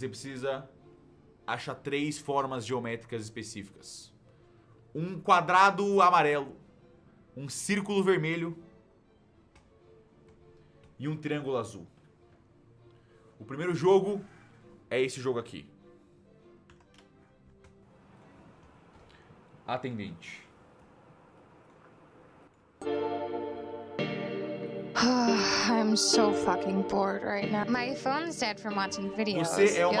Você precisa achar três formas geométricas específicas. Um quadrado amarelo, um círculo vermelho e um triângulo azul. O primeiro jogo é esse jogo aqui. Atendente. I'm so fucking bored right now. My phone's dead from watching videos. Você é uma